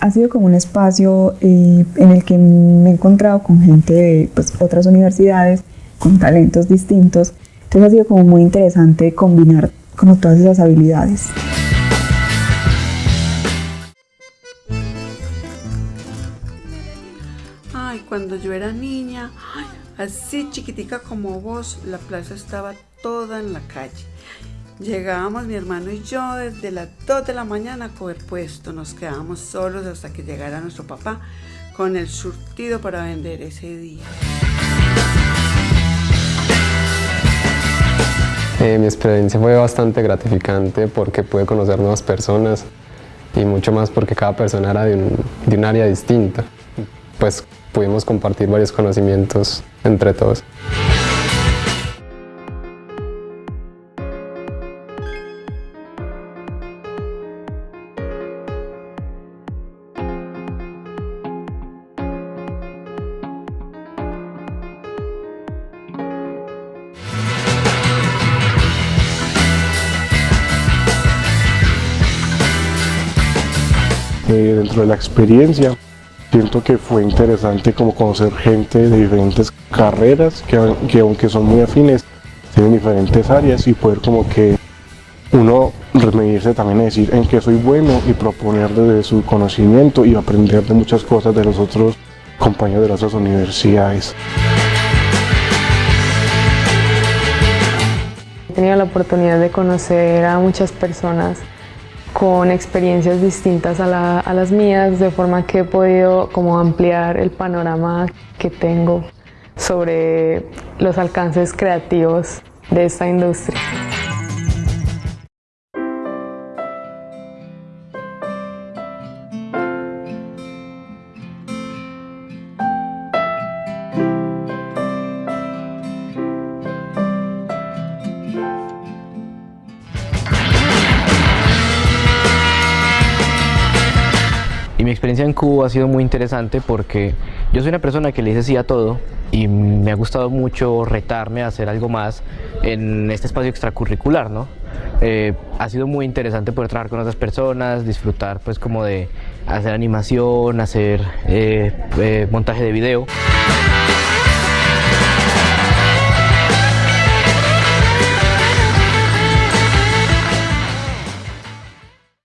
ha sido como un espacio eh, en el que me he encontrado con gente de pues, otras universidades, con talentos distintos. Entonces ha sido como muy interesante combinar como todas esas habilidades. Ay, cuando yo era niña, así chiquitica como vos, la plaza estaba toda en la calle. Llegábamos mi hermano y yo desde las 2 de la mañana a coger puesto. Nos quedábamos solos hasta que llegara nuestro papá con el surtido para vender ese día. Eh, mi experiencia fue bastante gratificante porque pude conocer nuevas personas y mucho más porque cada persona era de un, de un área distinta. Pues pudimos compartir varios conocimientos entre todos. Eh, dentro de la experiencia siento que fue interesante como conocer gente de diferentes carreras que, que aunque son muy afines tienen diferentes áreas y poder como que uno medirse también a decir en qué soy bueno y proponer desde su conocimiento y aprender de muchas cosas de los otros compañeros de las otras universidades. He tenido la oportunidad de conocer a muchas personas con experiencias distintas a, a, las mías, de forma que he podido como ampliar el panorama que tengo sobre los alcances creativos de esta industria. Y mi experiencia en Cuba ha sido muy interesante porque yo soy una persona que le dice sí a todo y me ha gustado mucho retarme a hacer algo más en este espacio extracurricular, ¿no? Eh, ha sido muy interesante poder trabajar con otras personas, disfrutar pues como de hacer animación, hacer eh, eh, montaje de video.